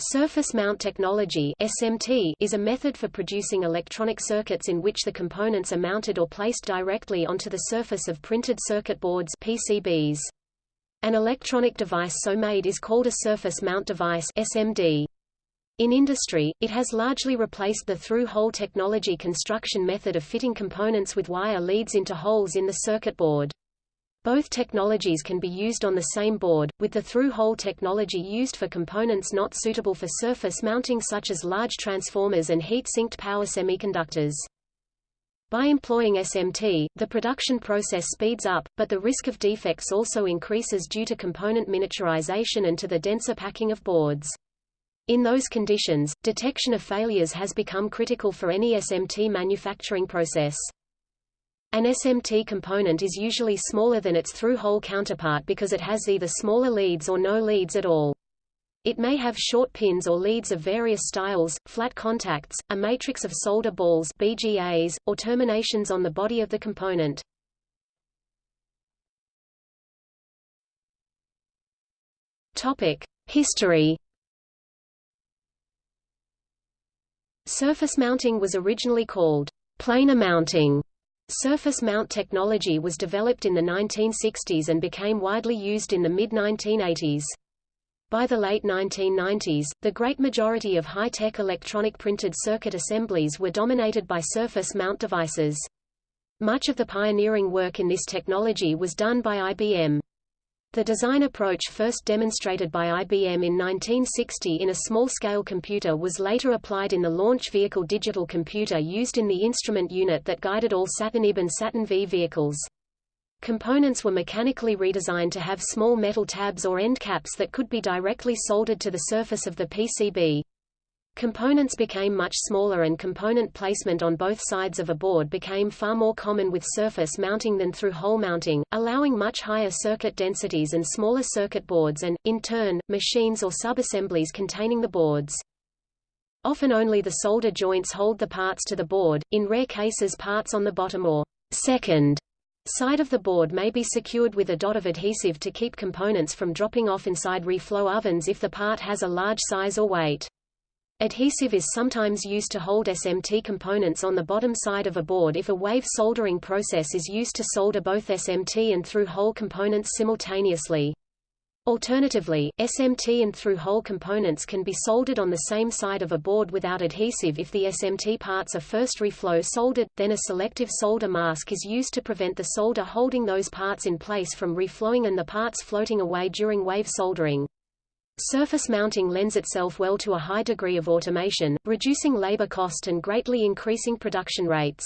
Surface mount technology SMT is a method for producing electronic circuits in which the components are mounted or placed directly onto the surface of printed circuit boards PCBs. An electronic device so made is called a surface mount device SMD. In industry, it has largely replaced the through-hole technology construction method of fitting components with wire leads into holes in the circuit board. Both technologies can be used on the same board, with the through-hole technology used for components not suitable for surface mounting such as large transformers and heat-sinked power semiconductors. By employing SMT, the production process speeds up, but the risk of defects also increases due to component miniaturization and to the denser packing of boards. In those conditions, detection of failures has become critical for any SMT manufacturing process. An SMT component is usually smaller than its through-hole counterpart because it has either smaller leads or no leads at all. It may have short pins or leads of various styles, flat contacts, a matrix of solder balls BGAs, or terminations on the body of the component. History. Surface mounting was originally called planar mounting Surface mount technology was developed in the 1960s and became widely used in the mid-1980s. By the late 1990s, the great majority of high-tech electronic printed circuit assemblies were dominated by surface mount devices. Much of the pioneering work in this technology was done by IBM. The design approach first demonstrated by IBM in 1960 in a small-scale computer was later applied in the launch vehicle digital computer used in the instrument unit that guided all Saturn IB and Saturn V vehicles. Components were mechanically redesigned to have small metal tabs or end caps that could be directly soldered to the surface of the PCB. Components became much smaller and component placement on both sides of a board became far more common with surface mounting than through hole mounting, allowing much higher circuit densities and smaller circuit boards and, in turn, machines or sub-assemblies containing the boards. Often only the solder joints hold the parts to the board, in rare cases parts on the bottom or second side of the board may be secured with a dot of adhesive to keep components from dropping off inside reflow ovens if the part has a large size or weight. Adhesive is sometimes used to hold SMT components on the bottom side of a board if a wave soldering process is used to solder both SMT and through-hole components simultaneously. Alternatively, SMT and through-hole components can be soldered on the same side of a board without adhesive if the SMT parts are first reflow soldered, then a selective solder mask is used to prevent the solder holding those parts in place from reflowing and the parts floating away during wave soldering. Surface mounting lends itself well to a high degree of automation, reducing labor cost and greatly increasing production rates.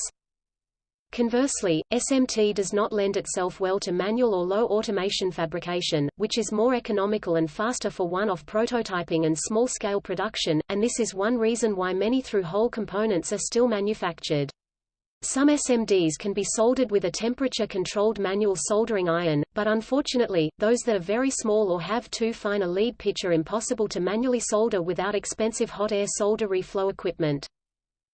Conversely, SMT does not lend itself well to manual or low automation fabrication, which is more economical and faster for one-off prototyping and small-scale production, and this is one reason why many through-hole components are still manufactured. Some SMDs can be soldered with a temperature-controlled manual soldering iron, but unfortunately, those that are very small or have too fine a lead pitch are impossible to manually solder without expensive hot air solder reflow equipment.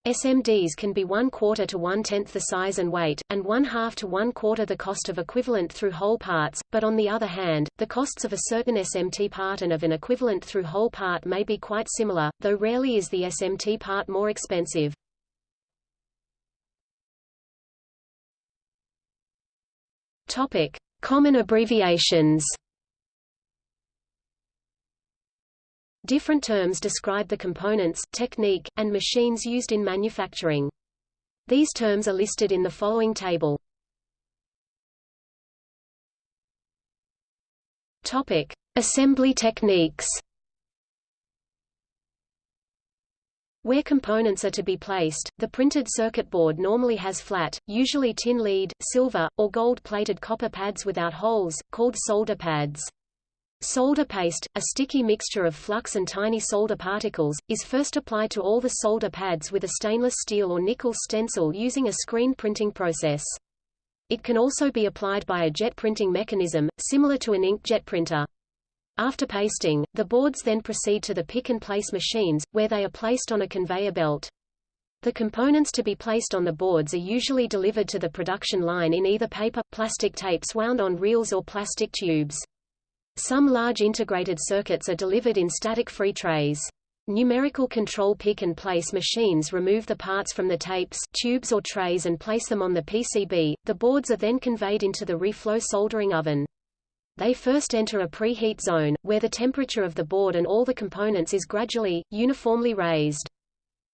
SMDs can be one quarter to one-tenth the size and weight, and one-half to one-quarter the cost of equivalent through-hole parts, but on the other hand, the costs of a certain SMT part and of an equivalent through-hole part may be quite similar, though rarely is the SMT part more expensive. Topic: Common abbreviations. Different terms describe the components, technique, and machines used in manufacturing. These terms are listed in the following table. Topic: Assembly techniques. Where components are to be placed, the printed circuit board normally has flat, usually tin lead, silver, or gold-plated copper pads without holes, called solder pads. Solder paste, a sticky mixture of flux and tiny solder particles, is first applied to all the solder pads with a stainless steel or nickel stencil using a screen printing process. It can also be applied by a jet printing mechanism, similar to an inkjet printer. After pasting, the boards then proceed to the pick-and-place machines, where they are placed on a conveyor belt. The components to be placed on the boards are usually delivered to the production line in either paper, plastic tapes wound on reels or plastic tubes. Some large integrated circuits are delivered in static-free trays. numerical control pick-and-place machines remove the parts from the tapes, tubes or trays and place them on the PCB. The boards are then conveyed into the reflow soldering oven. They first enter a preheat zone, where the temperature of the board and all the components is gradually, uniformly raised.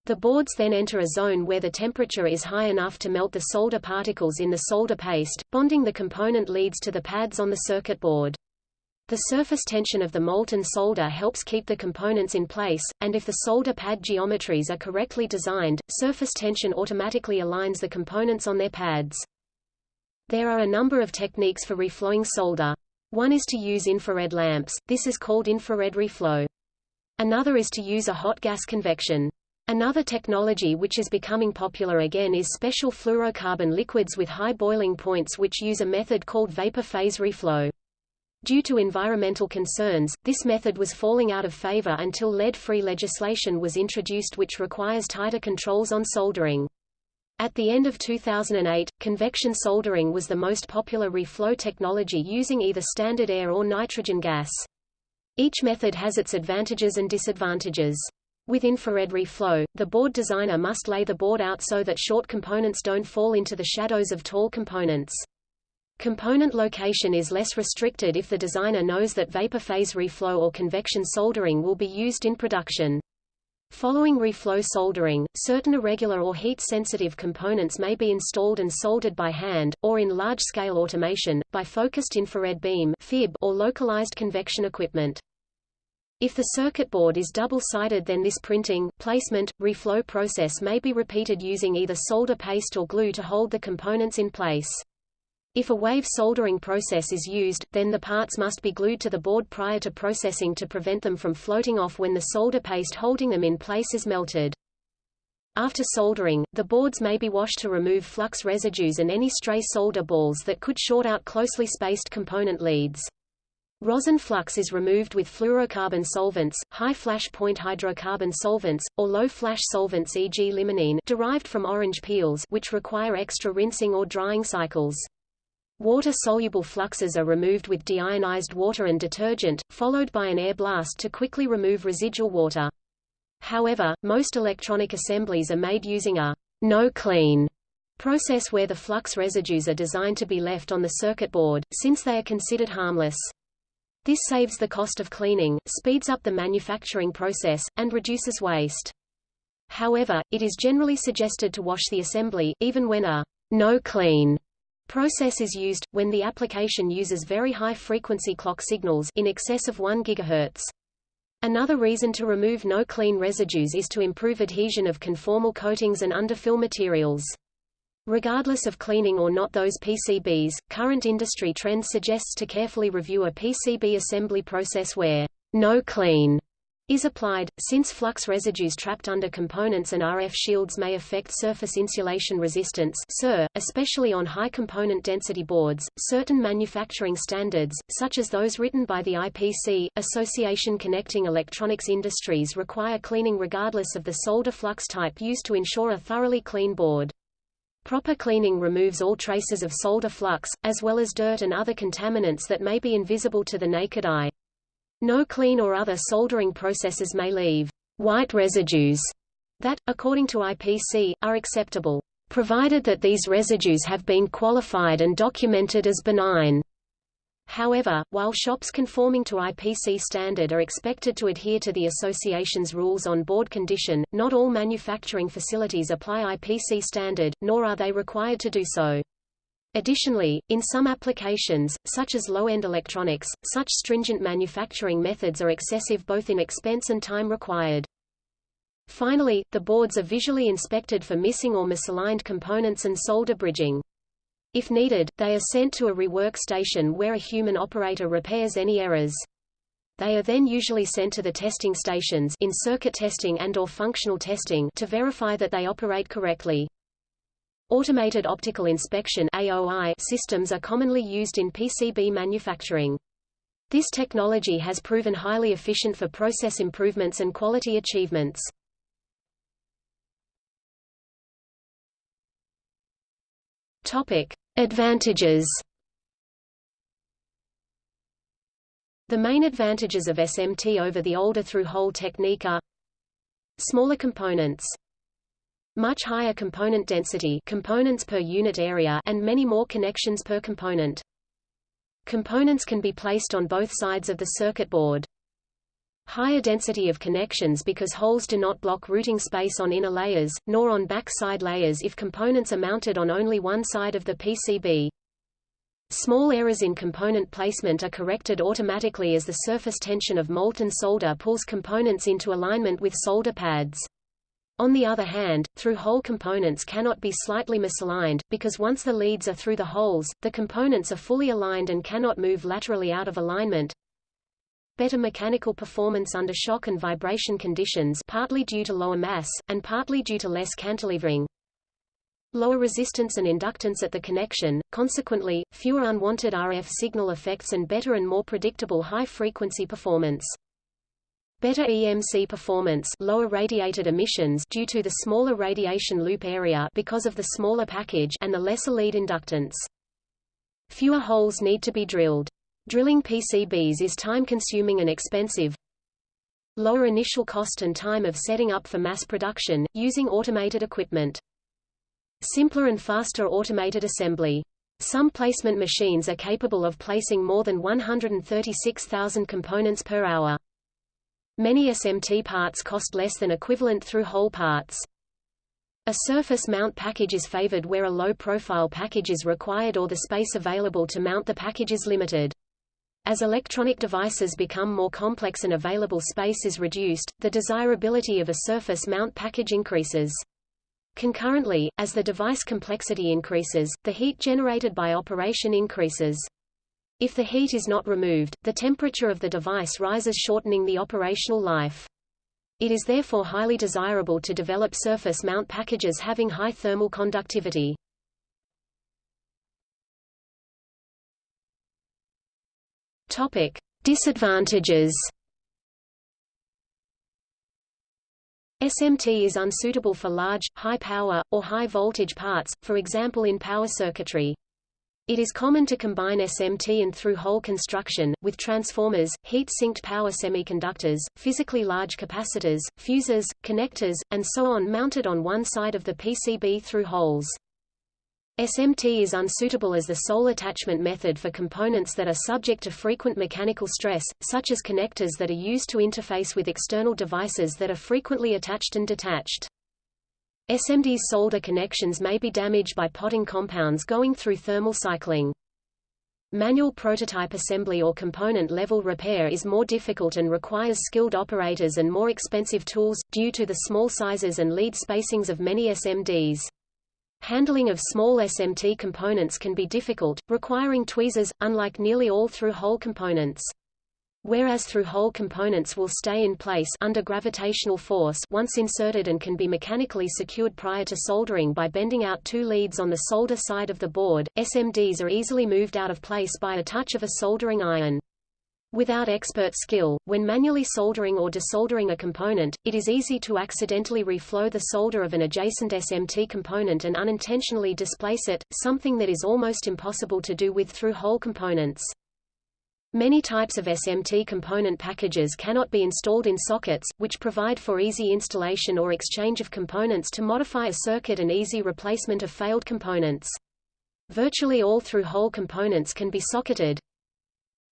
The boards then enter a zone where the temperature is high enough to melt the solder particles in the solder paste, bonding the component leads to the pads on the circuit board. The surface tension of the molten solder helps keep the components in place, and if the solder pad geometries are correctly designed, surface tension automatically aligns the components on their pads. There are a number of techniques for reflowing solder. One is to use infrared lamps, this is called infrared reflow. Another is to use a hot gas convection. Another technology which is becoming popular again is special fluorocarbon liquids with high boiling points which use a method called vapor phase reflow. Due to environmental concerns, this method was falling out of favor until lead-free legislation was introduced which requires tighter controls on soldering. At the end of 2008, convection soldering was the most popular reflow technology using either standard air or nitrogen gas. Each method has its advantages and disadvantages. With infrared reflow, the board designer must lay the board out so that short components don't fall into the shadows of tall components. Component location is less restricted if the designer knows that vapor phase reflow or convection soldering will be used in production. Following reflow soldering, certain irregular or heat-sensitive components may be installed and soldered by hand, or in large-scale automation, by focused infrared beam or localized convection equipment. If the circuit board is double-sided then this printing, placement, reflow process may be repeated using either solder paste or glue to hold the components in place. If a wave soldering process is used, then the parts must be glued to the board prior to processing to prevent them from floating off when the solder paste holding them in place is melted. After soldering, the boards may be washed to remove flux residues and any stray solder balls that could short out closely spaced component leads. Rosin flux is removed with fluorocarbon solvents, high flash point hydrocarbon solvents, or low flash solvents e.g. limonene derived from orange peels which require extra rinsing or drying cycles. Water-soluble fluxes are removed with deionized water and detergent, followed by an air blast to quickly remove residual water. However, most electronic assemblies are made using a no-clean process where the flux residues are designed to be left on the circuit board, since they are considered harmless. This saves the cost of cleaning, speeds up the manufacturing process, and reduces waste. However, it is generally suggested to wash the assembly, even when a no-clean process is used, when the application uses very high-frequency clock signals in excess of 1 GHz. Another reason to remove no-clean residues is to improve adhesion of conformal coatings and underfill materials. Regardless of cleaning or not those PCBs, current industry trend suggests to carefully review a PCB assembly process where no clean is applied, since flux residues trapped under components and RF shields may affect surface insulation resistance SIR, especially on high component density boards. Certain manufacturing standards, such as those written by the IPC, Association Connecting Electronics Industries require cleaning regardless of the solder flux type used to ensure a thoroughly clean board. Proper cleaning removes all traces of solder flux, as well as dirt and other contaminants that may be invisible to the naked eye. No clean or other soldering processes may leave white residues that, according to IPC, are acceptable, provided that these residues have been qualified and documented as benign. However, while shops conforming to IPC standard are expected to adhere to the association's rules on board condition, not all manufacturing facilities apply IPC standard, nor are they required to do so. Additionally, in some applications, such as low-end electronics, such stringent manufacturing methods are excessive both in expense and time required. Finally, the boards are visually inspected for missing or misaligned components and solder bridging. If needed, they are sent to a rework station where a human operator repairs any errors. They are then usually sent to the testing stations in circuit testing and or functional testing to verify that they operate correctly. Automated optical inspection AOI systems are commonly used in PCB manufacturing. This technology has proven highly efficient for process improvements and quality achievements. Topic: Advantages The main advantages of SMT over the older through-hole technique are Smaller components much higher component density components per unit area and many more connections per component. Components can be placed on both sides of the circuit board. Higher density of connections because holes do not block routing space on inner layers, nor on back side layers if components are mounted on only one side of the PCB. Small errors in component placement are corrected automatically as the surface tension of molten solder pulls components into alignment with solder pads. On the other hand, through-hole components cannot be slightly misaligned, because once the leads are through the holes, the components are fully aligned and cannot move laterally out of alignment. Better mechanical performance under shock and vibration conditions partly due to lower mass, and partly due to less cantilevering. Lower resistance and inductance at the connection, consequently, fewer unwanted RF signal effects and better and more predictable high-frequency performance. Better EMC performance lower radiated emissions due to the smaller radiation loop area because of the smaller package and the lesser lead inductance. Fewer holes need to be drilled. Drilling PCBs is time-consuming and expensive. Lower initial cost and time of setting up for mass production, using automated equipment. Simpler and faster automated assembly. Some placement machines are capable of placing more than 136,000 components per hour. Many SMT parts cost less than equivalent through-hole parts. A surface mount package is favored where a low-profile package is required or the space available to mount the package is limited. As electronic devices become more complex and available space is reduced, the desirability of a surface mount package increases. Concurrently, as the device complexity increases, the heat generated by operation increases. If the heat is not removed, the temperature of the device rises shortening the operational life. It is therefore highly desirable to develop surface mount packages having high thermal conductivity. Topic: Disadvantages. SMT is unsuitable for large, high power, or high voltage parts, for example in power circuitry. It is common to combine SMT and through-hole construction, with transformers, heat-sinked power semiconductors, physically large capacitors, fuses, connectors, and so on mounted on one side of the PCB through holes. SMT is unsuitable as the sole attachment method for components that are subject to frequent mechanical stress, such as connectors that are used to interface with external devices that are frequently attached and detached. SMD's solder connections may be damaged by potting compounds going through thermal cycling. Manual prototype assembly or component-level repair is more difficult and requires skilled operators and more expensive tools, due to the small sizes and lead spacings of many SMDs. Handling of small SMT components can be difficult, requiring tweezers, unlike nearly all through-hole components. Whereas through-hole components will stay in place under gravitational force once inserted and can be mechanically secured prior to soldering by bending out two leads on the solder side of the board, SMDs are easily moved out of place by a touch of a soldering iron. Without expert skill, when manually soldering or desoldering a component, it is easy to accidentally reflow the solder of an adjacent SMT component and unintentionally displace it, something that is almost impossible to do with through-hole components. Many types of SMT component packages cannot be installed in sockets, which provide for easy installation or exchange of components to modify a circuit and easy replacement of failed components. Virtually all through-hole components can be socketed.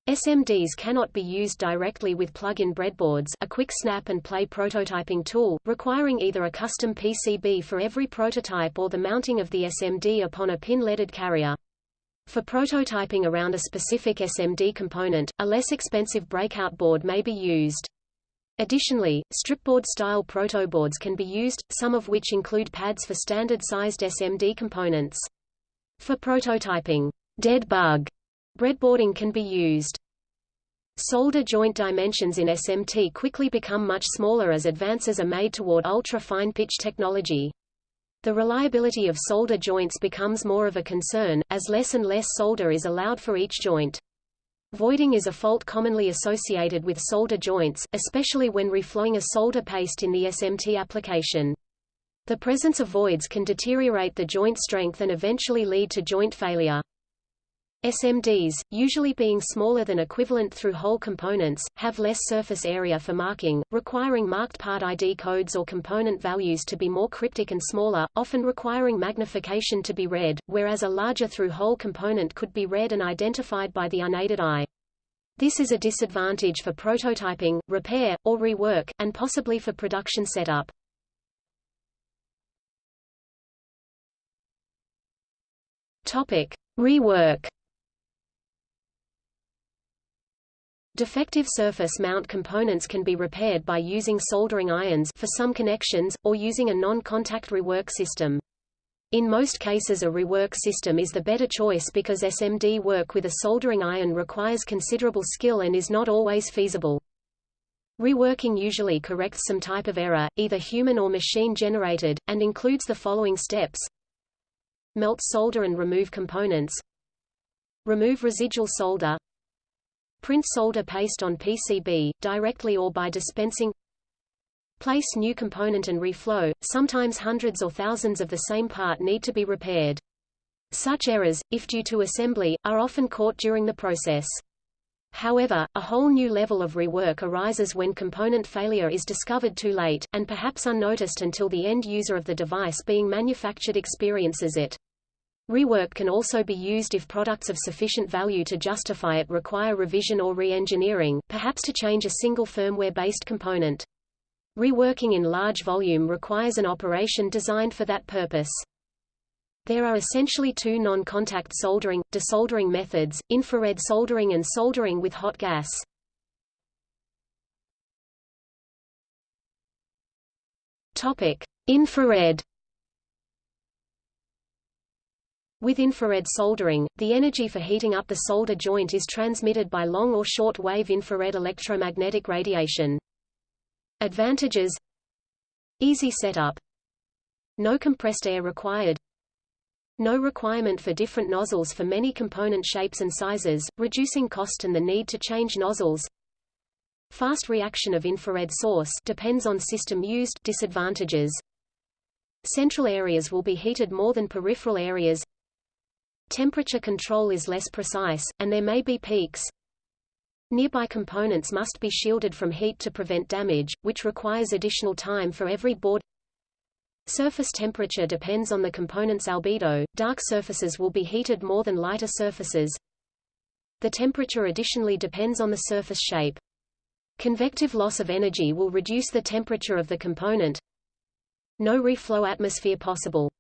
SMDs cannot be used directly with plug-in breadboards a quick snap-and-play prototyping tool, requiring either a custom PCB for every prototype or the mounting of the SMD upon a pin-leaded carrier. For prototyping around a specific SMD component, a less expensive breakout board may be used. Additionally, stripboard-style protoboards can be used, some of which include pads for standard-sized SMD components. For prototyping, dead bug breadboarding can be used. Solder joint dimensions in SMT quickly become much smaller as advances are made toward ultra-fine pitch technology. The reliability of solder joints becomes more of a concern, as less and less solder is allowed for each joint. Voiding is a fault commonly associated with solder joints, especially when reflowing a solder paste in the SMT application. The presence of voids can deteriorate the joint strength and eventually lead to joint failure. SMDs, usually being smaller than equivalent through-hole components, have less surface area for marking, requiring marked part ID codes or component values to be more cryptic and smaller, often requiring magnification to be read, whereas a larger through-hole component could be read and identified by the unaided eye. This is a disadvantage for prototyping, repair, or rework, and possibly for production setup. Topic: Rework Defective surface mount components can be repaired by using soldering irons for some connections, or using a non-contact rework system. In most cases a rework system is the better choice because SMD work with a soldering iron requires considerable skill and is not always feasible. Reworking usually corrects some type of error, either human or machine-generated, and includes the following steps. Melt solder and remove components. Remove residual solder. Print solder paste on PCB, directly or by dispensing Place new component and reflow, sometimes hundreds or thousands of the same part need to be repaired. Such errors, if due to assembly, are often caught during the process. However, a whole new level of rework arises when component failure is discovered too late, and perhaps unnoticed until the end user of the device being manufactured experiences it. Rework can also be used if products of sufficient value to justify it require revision or re-engineering, perhaps to change a single firmware-based component. Reworking in large volume requires an operation designed for that purpose. There are essentially two non-contact soldering, desoldering methods, infrared soldering and soldering with hot gas. Topic: Infrared With infrared soldering, the energy for heating up the solder joint is transmitted by long or short wave infrared electromagnetic radiation. Advantages Easy setup. No compressed air required. No requirement for different nozzles for many component shapes and sizes, reducing cost and the need to change nozzles. Fast reaction of infrared source depends on system used disadvantages. Central areas will be heated more than peripheral areas Temperature control is less precise, and there may be peaks. Nearby components must be shielded from heat to prevent damage, which requires additional time for every board. Surface temperature depends on the component's albedo, dark surfaces will be heated more than lighter surfaces. The temperature additionally depends on the surface shape. Convective loss of energy will reduce the temperature of the component. No reflow atmosphere possible.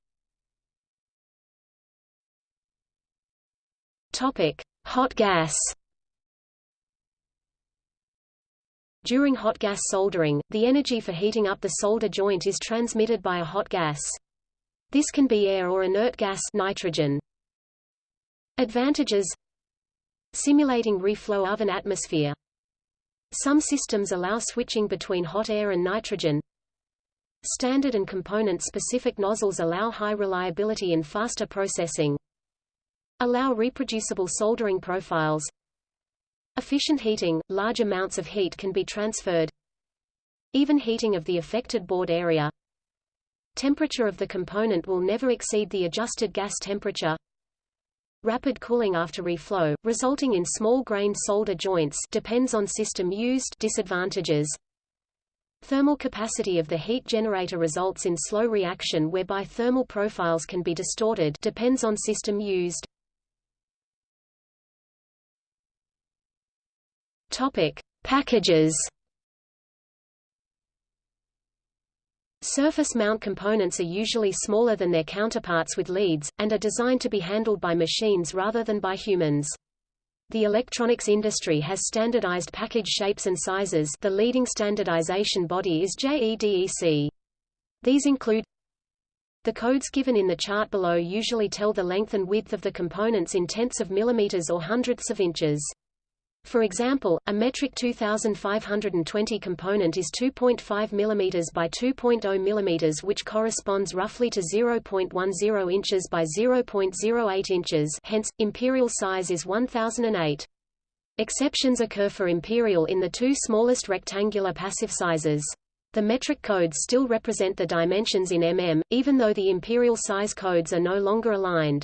Topic: Hot gas. During hot gas soldering, the energy for heating up the solder joint is transmitted by a hot gas. This can be air or inert gas nitrogen. Advantages Simulating reflow of an atmosphere. Some systems allow switching between hot air and nitrogen. Standard and component-specific nozzles allow high reliability and faster processing. Allow reproducible soldering profiles. Efficient heating – large amounts of heat can be transferred. Even heating of the affected board area. Temperature of the component will never exceed the adjusted gas temperature. Rapid cooling after reflow, resulting in small-grained solder joints depends on system used disadvantages. Thermal capacity of the heat generator results in slow reaction whereby thermal profiles can be distorted depends on system used. Topic: Packages. Surface mount components are usually smaller than their counterparts with leads, and are designed to be handled by machines rather than by humans. The electronics industry has standardized package shapes and sizes the leading standardization body is JEDEC. These include the codes given in the chart below usually tell the length and width of the components in tenths of millimeters or hundredths of inches. For example, a metric 2520 component is 2.5 mm by 2.0 mm which corresponds roughly to 0.10 inches by 0.08 inches hence, imperial size is 1008. Exceptions occur for imperial in the two smallest rectangular passive sizes. The metric codes still represent the dimensions in mm, even though the imperial size codes are no longer aligned.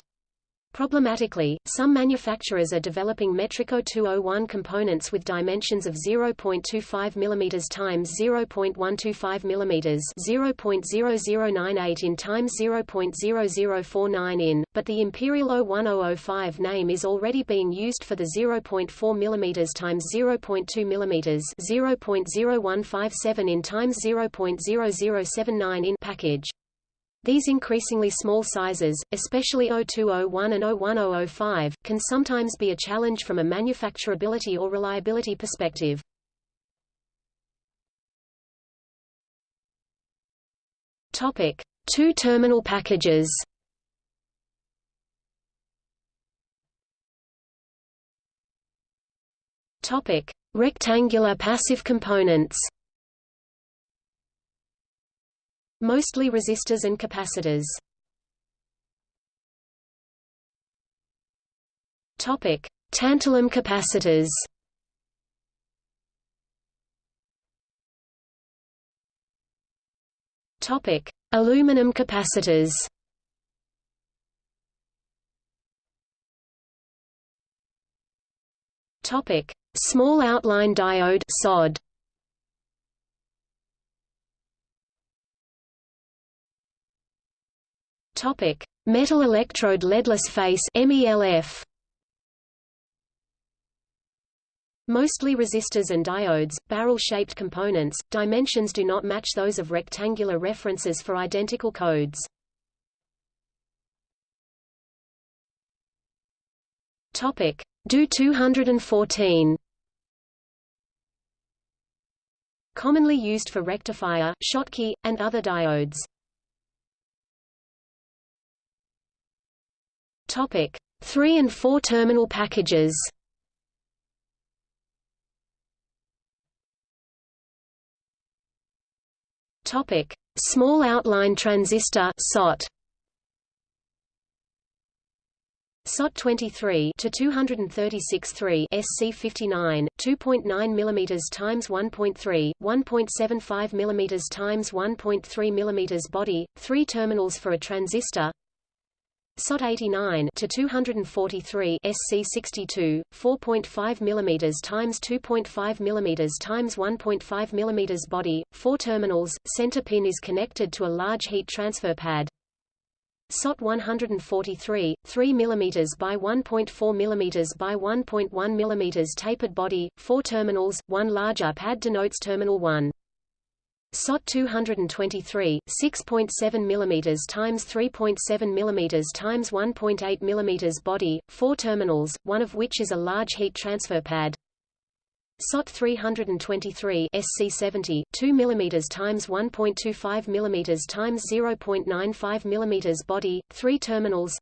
Problematically, some manufacturers are developing metric 0201 components with dimensions of 0.25 mm x 0.125 mm 0.0098 in x 0.0049 in, but the Imperial 01005 name is already being used for the 0.4 mm x 0.2 mm 0.0157 in x 0.0079 in package. These increasingly small sizes, especially 0201 and 01005, can sometimes be a challenge from a manufacturability or reliability perspective. Topic: Two-terminal packages. Topic: Rectangular passive components. Mostly resistors and capacitors. Topic: Tantalum capacitors. Topic: Aluminum capacitors. Topic: Small outline diode (SOD). Topic: Metal electrode leadless face (MELF). Mostly resistors and diodes, barrel-shaped components, dimensions do not match those of rectangular references for identical codes. Topic: DO 214. Commonly used for rectifier, Schottky, and other diodes. Topic: 3 and 4 terminal packages. Topic: Small outline transistor (SOT). SOT 23 TO 236 3 SC59 2.9 mm times 1.3 1.75 mm times 1.3 mm body 3 terminals for a transistor SOT 89 TO 243 SC62 4.5 mm times 2.5 mm times 1.5 mm body 4 terminals center pin is connected to a large heat transfer pad. SOT 143 3 mm by 1.4 mm by 1.1 mm tapered body 4 terminals one larger pad denotes terminal 1 SOT 223, 6.7 mm times 3.7 mm times 1.8 mm body, 4 terminals, one of which is a large heat transfer pad. SOT 323 SC70, 2 mm times 1.25 mm times 0.95 mm body, 3 terminals.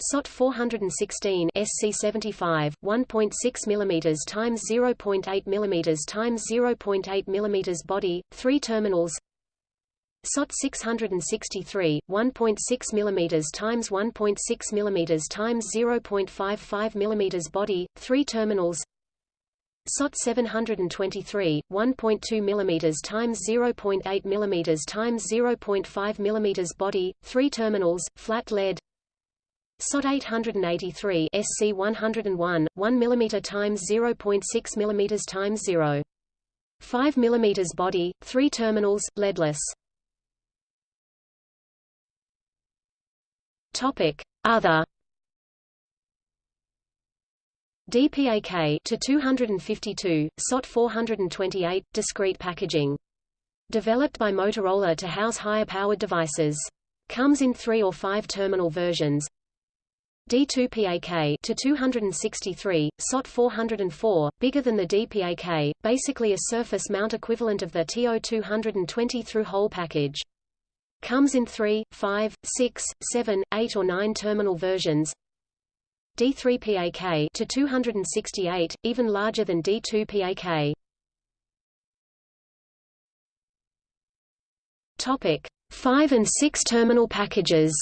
SOT 416 SC75 1.6 mm times 0.8 mm times 0.8 mm body 3 terminals. SOT 663 1.6 mm times 1.6 mm times 0.55 mm body 3 terminals. SOT 723 1.2 mm times 0.8 mm times 0.5 mm body 3 terminals flat lead SOT 883 SC 101 1 mm times 0.6 mm times 0. 5 mm body, 3 terminals, leadless. Topic: Other DPAK TO 252, SOT 428, discrete packaging. Developed by Motorola to house higher-powered devices. Comes in three or five terminal versions, D2PAK TO 263, SOT 404, bigger than the DPAK, basically a surface mount equivalent of the TO 220 through hole package. Comes in 3, 5, 6, 7, 8 or 9 terminal versions. D3PAK TO 268, even larger than D2PAK. Topic: 5 and 6 terminal packages.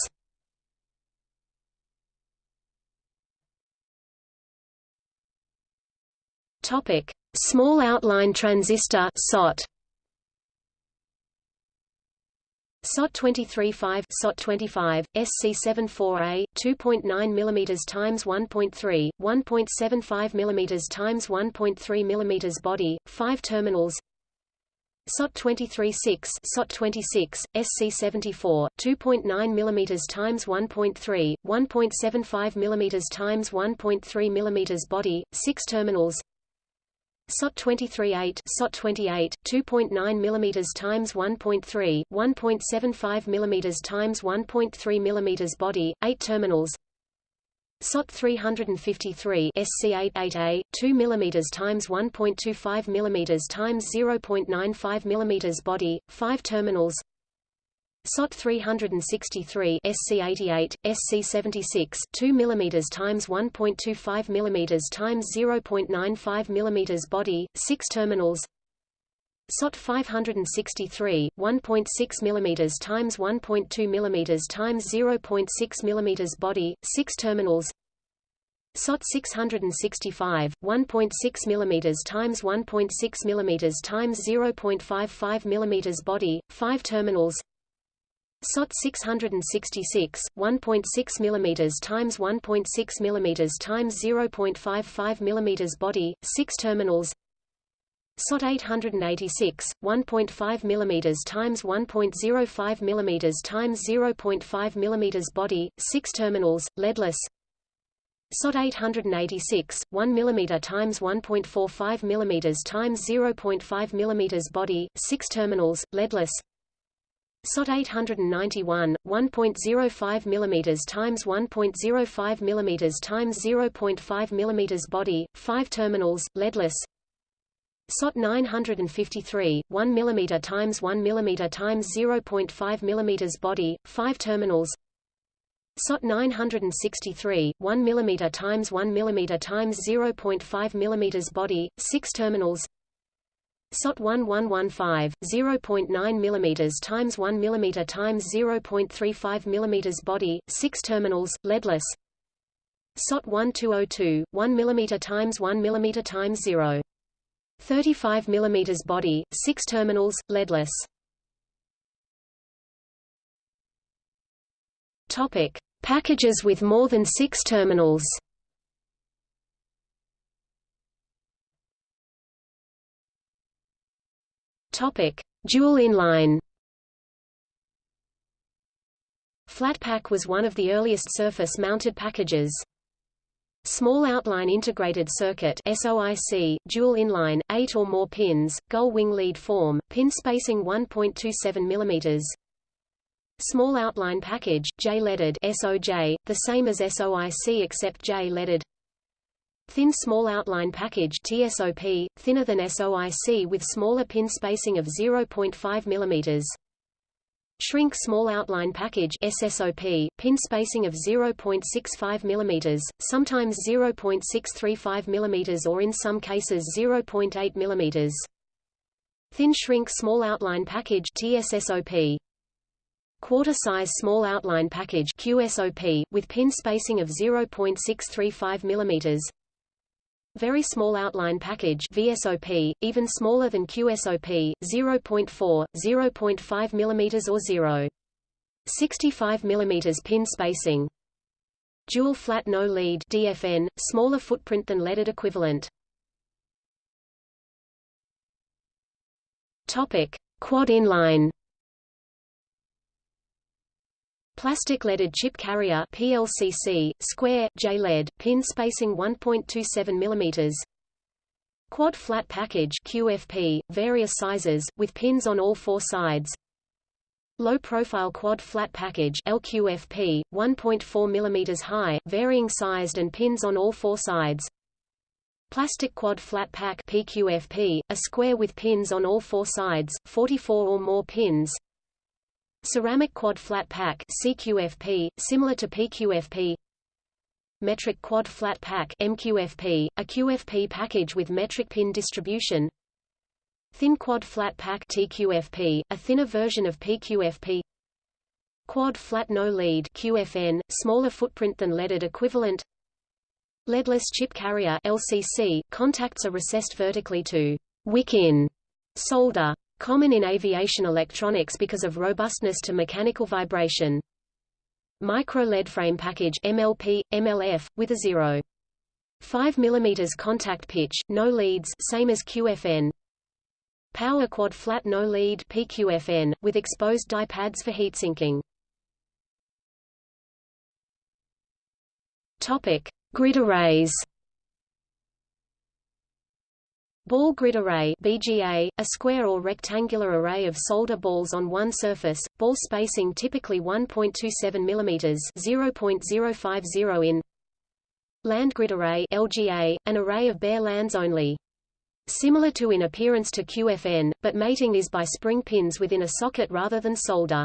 Topic: Small outline transistor (SOT). SOT 23-5 SOT 25 SC74A 2.9 mm times 1.3 1.75 mm times 1.3 mm body 5 terminals. SOT 23-6 SOT 26 SC74 2.9 mm times 1.3 1.75 mm times 1.3 mm body 6 terminals SOT 23-8 SOT 28 2.9 mm times 1.3 1.75 mm times 1.3 mm body 8 terminals. SOT 353 SC88A 2 mm times 1.25 mm times 0.95 mm body 5 terminals SOT 363 SC88 SC76 2 mm times 1.25 mm times 0.95 mm body 6 terminals. SOT 563 1.6 mm times 1.2 mm times 0.6 mm body 6 terminals. SOT 665 1.6 mm times 1.6 mm times 0.55 mm body 5 terminals SOT 666, 1.6 mm times 1.6 mm times 0.55 mm body, 6 terminals. SOT 886, 1.5 mm times 1.05 mm times 0.5 mm body, 6 terminals, leadless. SOT 886, 1 mm times 1.45 mm times 0.5 mm body, 6 terminals, leadless. SOT 891, 1.05 mm times 1.05 mm times 0.5 mm body, 5 terminals, leadless. SOT 953, 1 mm times 1 mm times 0.5 mm body, 5 terminals. SOT 963, 1 mm times 1 mm times 0.5 mm body, 6 terminals. SOT 1115, 0.9 mm times 1 mm times 0.35 mm body, 6 terminals, leadless. SOT 1202, 1 mm times 1 mm times 0. 35 mm body, 6 terminals, leadless. Topic: Packages with more than 6 terminals. Dual inline. Flatpak was one of the earliest surface-mounted packages. Small Outline Integrated Circuit SOIC, dual inline, 8 or more pins, gull wing lead form, pin spacing 1.27 mm. Small Outline Package, J-leaded SOJ, the same as SOIC except J-leaded Thin Small Outline Package TSOP, thinner than SOIC with smaller pin spacing of 0.5 mm. Shrink Small Outline Package SSOP, pin spacing of 0.65 mm, sometimes 0.635 mm or in some cases 0.8 mm. Thin Shrink Small Outline Package TSSOP. Quarter-size Small Outline Package QSOP, with pin spacing of 0.635 mm. Very small outline package VSOP, even smaller than QSOP, 0.4, 0.5 mm or 0. 65 mm pin spacing. Dual flat no lead DFN, smaller footprint than leaded equivalent. Topic: Quad inline. Plastic leaded chip carrier PLCC, square, J-lead, pin spacing 1.27 mm. Quad flat package QFP, various sizes, with pins on all four sides. Low profile quad flat package LQFP, 1.4 mm high, varying sized and pins on all four sides. Plastic quad flat pack PQFP, a square with pins on all four sides, 44 or more pins. Ceramic quad flat pack CQFP, similar to PQFP Metric quad flat pack MQFP, a QFP package with metric pin distribution. Thin quad flat pack TQFP, a thinner version of PQFP Quad flat no lead QFN, smaller footprint than leaded equivalent. Leadless chip carrier LCC, contacts are recessed vertically to wick in solder Common in aviation electronics because of robustness to mechanical vibration. Micro lead frame package MLP, MLF, with a 0. 5 mm contact pitch, no leads same as QFN. Power quad flat no lead PQFN, with exposed die pads for heat sinking. Topic: Grid arrays. Ball grid array BGA, a square or rectangular array of solder balls on one surface, ball spacing typically 1.27 mm 0.050 in Land grid array LGA, an array of bare lands only. Similar to in appearance to QFN, but mating is by spring pins within a socket rather than solder.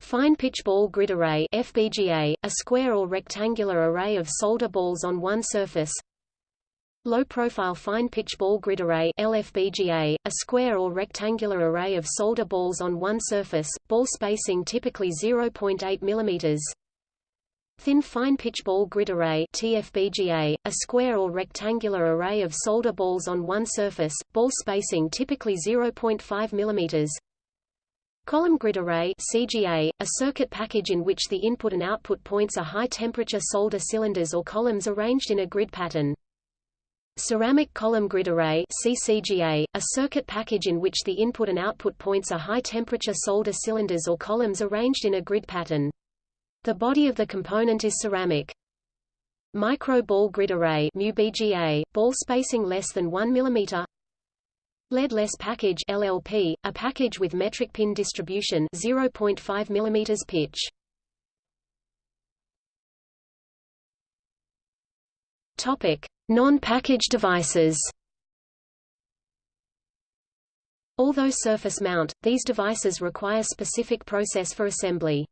Fine pitch ball grid array FBGA, a square or rectangular array of solder balls on one surface. Low profile fine pitch ball grid array LFBGA, a square or rectangular array of solder balls on one surface, ball spacing typically 0.8 mm. Thin fine pitch ball grid array TFBGA, a square or rectangular array of solder balls on one surface, ball spacing typically 0.5 mm. Column grid array CGA, a circuit package in which the input and output points are high-temperature solder cylinders or columns arranged in a grid pattern. Ceramic column grid array CCGA, a circuit package in which the input and output points are high-temperature solder cylinders or columns arranged in a grid pattern. The body of the component is ceramic. Micro ball grid array BGA, ball spacing less than 1 mm Lead-less package LLP, a package with metric pin distribution 0.5 mm pitch. Topic: Non-package devices. Although surface mount, these devices require specific process for assembly.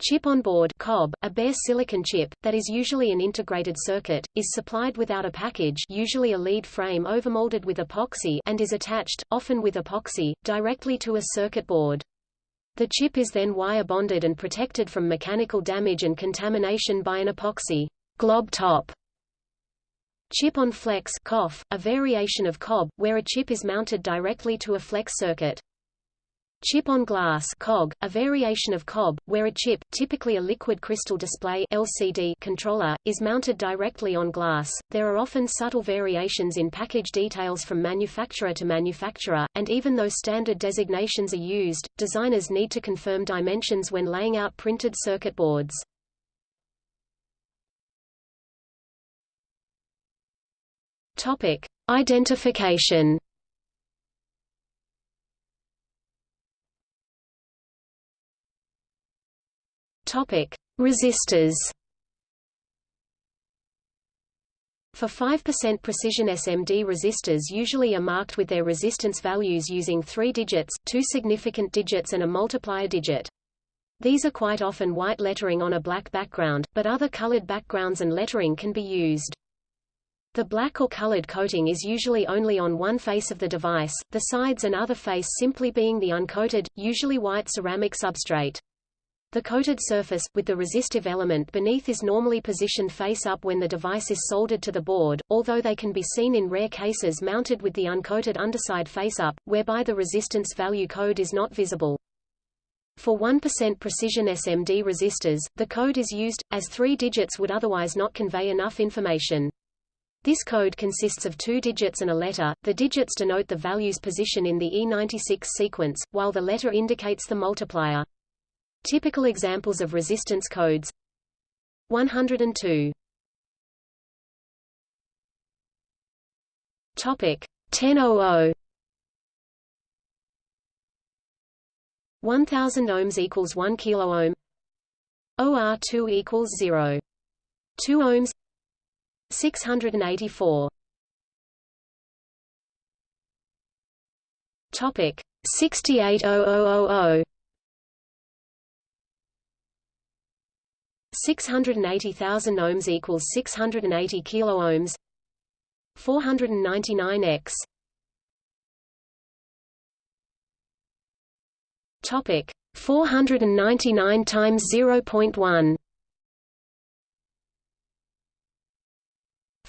Chip on board COB, a bare silicon chip, that is usually an integrated circuit, is supplied without a package usually a lead frame overmolded with epoxy and is attached, often with epoxy, directly to a circuit board. The chip is then wire bonded and protected from mechanical damage and contamination by an epoxy glob top. Chip on flex COF, a variation of COB, where a chip is mounted directly to a flex circuit. Chip-on-glass COG, a variation of COB, where a chip typically a liquid crystal display LCD controller, is mounted directly on glass. There are often subtle variations in package details from manufacturer to manufacturer, and even though standard designations are used, designers need to confirm dimensions when laying out printed circuit boards. Topic: Identification Topic: Resistors. For 5% precision SMD resistors usually are marked with their resistance values using three digits, two significant digits and a multiplier digit. These are quite often white lettering on a black background, but other colored backgrounds and lettering can be used. The black or colored coating is usually only on one face of the device, the sides and other face simply being the uncoated, usually white ceramic substrate. The coated surface, with the resistive element beneath is normally positioned face up when the device is soldered to the board, although they can be seen in rare cases mounted with the uncoated underside face up, whereby the resistance value code is not visible. For 1% precision SMD resistors, the code is used, as three digits would otherwise not convey enough information. This code consists of two digits and a letter, the digits denote the value's position in the E96 sequence, while the letter indicates the multiplier. Typical examples of resistance codes. 102 Topic 1000 1000 ohms equals 1 kilo ohm. OR2 equals 0 2 ohms 684 Topic 68000 680,000 ohms equals 680 kilo ohms 499 x topic 499 times 0.1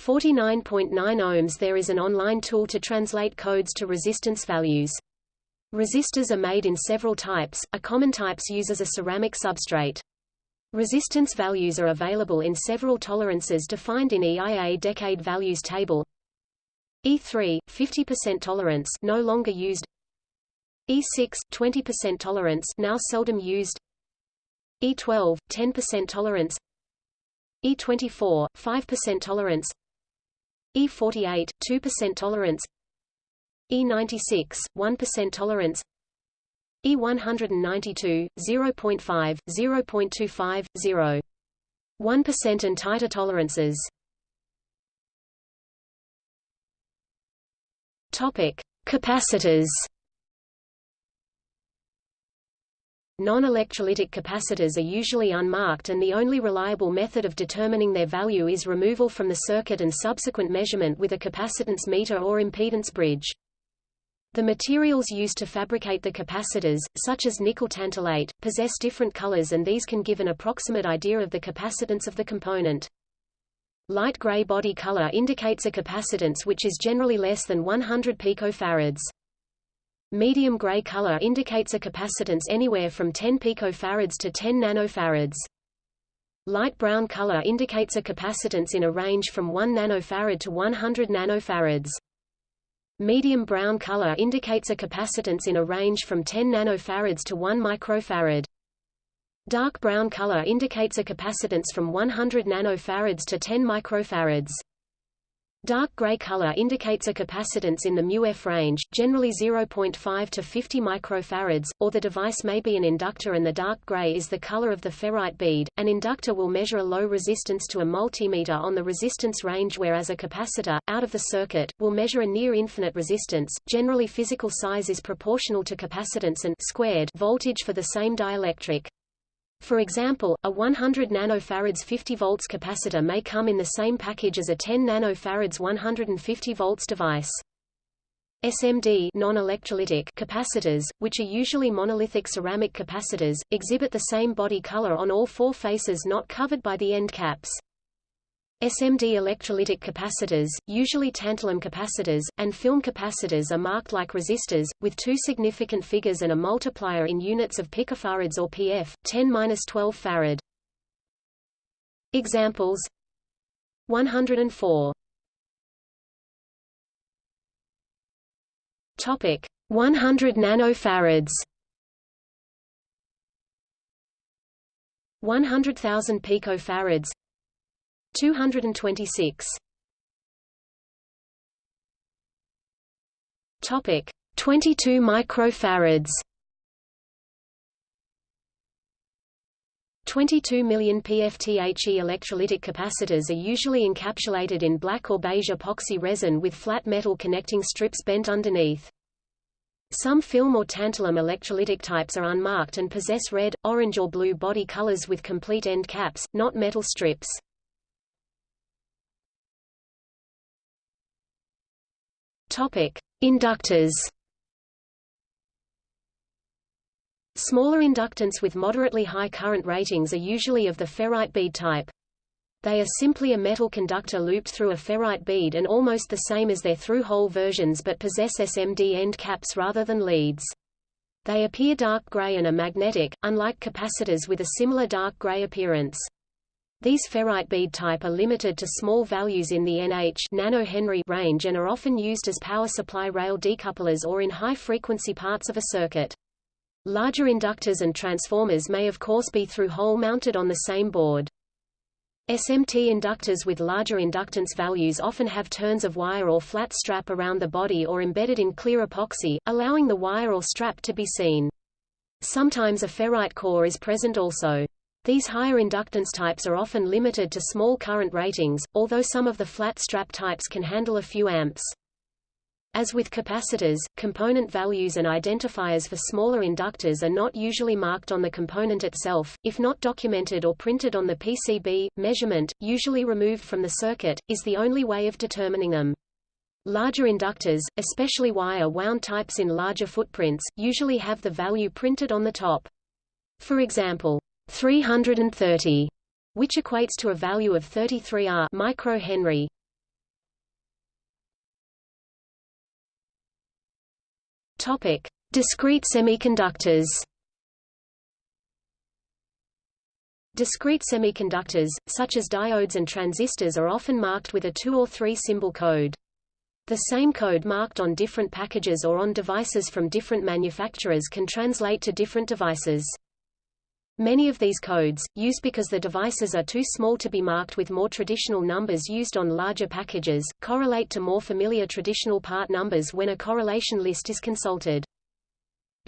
49.9 ohms There is an online tool to translate codes to resistance values Resistors are made in several types, a common types uses a ceramic substrate. Resistance values are available in several tolerances defined in EIA decade values table. E3 50% tolerance no longer used. E6 20% tolerance now seldom used. E12 10% tolerance. E24 5% tolerance. E48 2% tolerance. E96, 1% tolerance E192, 0.5, 0.25, 0. 1% and tighter tolerances Topic: Capacitors. Non-electrolytic capacitors are usually unmarked and the only reliable method of determining their value is removal from the circuit and subsequent measurement with a capacitance meter or impedance bridge. The materials used to fabricate the capacitors, such as nickel tantalate, possess different colors and these can give an approximate idea of the capacitance of the component. Light gray body color indicates a capacitance which is generally less than 100 picofarads. Medium gray color indicates a capacitance anywhere from 10 picofarads to 10 nanofarads. Light brown color indicates a capacitance in a range from 1 nanofarad to 100 nanofarads. Medium brown color indicates a capacitance in a range from 10 nanofarads to 1 microfarad. Dark brown color indicates a capacitance from 100 nanofarads to 10 microfarads. Dark gray color indicates a capacitance in the μF range, generally 0.5 to 50 microfarads, or the device may be an inductor and the dark gray is the color of the ferrite bead. An inductor will measure a low resistance to a multimeter on the resistance range whereas a capacitor, out of the circuit, will measure a near infinite resistance. Generally physical size is proportional to capacitance and squared voltage for the same dielectric. For example, a 100 nanofarads 50 volts capacitor may come in the same package as a 10 nanofarads 150 volts device. SMD non-electrolytic capacitors, which are usually monolithic ceramic capacitors, exhibit the same body color on all four faces not covered by the end caps. SMD electrolytic capacitors, usually tantalum capacitors, and film capacitors are marked like resistors, with two significant figures and a multiplier in units of picofarads or pf, 10-12 farad. Examples. 104 Topic. 100 nanofarads. 100,000 picofarads 226 Topic 22 microfarads 22 million PFTHE electrolytic capacitors are usually encapsulated in black or beige epoxy resin with flat metal connecting strips bent underneath. Some film or tantalum electrolytic types are unmarked and possess red, orange or blue body colors with complete end caps, not metal strips. Topic: Inductors. Smaller inductance with moderately high current ratings are usually of the ferrite bead type. They are simply a metal conductor looped through a ferrite bead and almost the same as their through-hole versions but possess SMD end caps rather than leads. They appear dark gray and are magnetic, unlike capacitors with a similar dark gray appearance. These ferrite bead type are limited to small values in the NH nanohenry range and are often used as power supply rail decouplers or in high-frequency parts of a circuit. Larger inductors and transformers may of course be through-hole mounted on the same board. SMT inductors with larger inductance values often have turns of wire or flat strap around the body or embedded in clear epoxy, allowing the wire or strap to be seen. Sometimes a ferrite core is present also. These higher inductance types are often limited to small current ratings, although some of the flat strap types can handle a few amps. As with capacitors, component values and identifiers for smaller inductors are not usually marked on the component itself, if not documented or printed on the PCB. Measurement, usually removed from the circuit, is the only way of determining them. Larger inductors, especially wire-wound types in larger footprints, usually have the value printed on the top. For example, 330, which equates to a value of 33 R microhenry. Topic: Discrete semiconductors Discrete semiconductors, such as diodes and transistors are often marked with a two- or three-symbol code. The same code marked on different packages or on devices from different manufacturers can translate to different devices. Many of these codes, used because the devices are too small to be marked with more traditional numbers used on larger packages, correlate to more familiar traditional part numbers when a correlation list is consulted.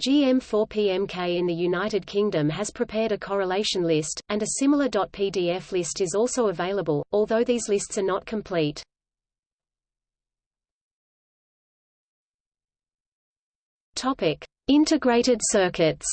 GM4PMK in the United Kingdom has prepared a correlation list, and a similar .pdf list is also available, although these lists are not complete. Topic: Integrated circuits.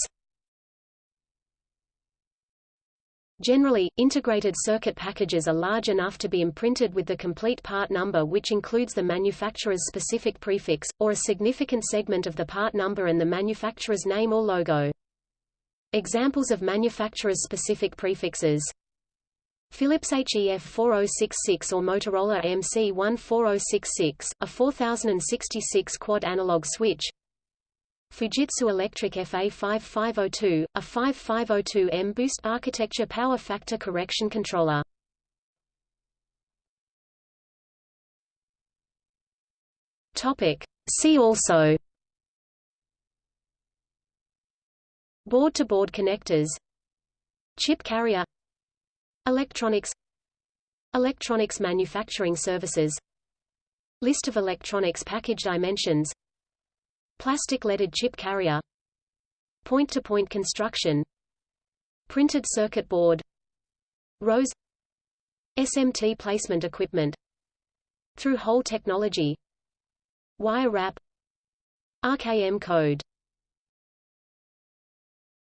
Generally, integrated circuit packages are large enough to be imprinted with the complete part number which includes the manufacturer's specific prefix, or a significant segment of the part number and the manufacturer's name or logo. Examples of manufacturer's specific prefixes Philips HEF 4066 or Motorola MC14066, a 4066 quad analog switch Fuji Electric FA5502, a 5502M boost architecture power factor correction controller. Topic. See also. Board-to-board -board connectors. Chip carrier. Electronics. Electronics manufacturing services. List of electronics package dimensions Plastic leaded chip carrier Point-to-point -point construction Printed circuit board ROSE SMT placement equipment Through-hole technology Wire wrap RKM code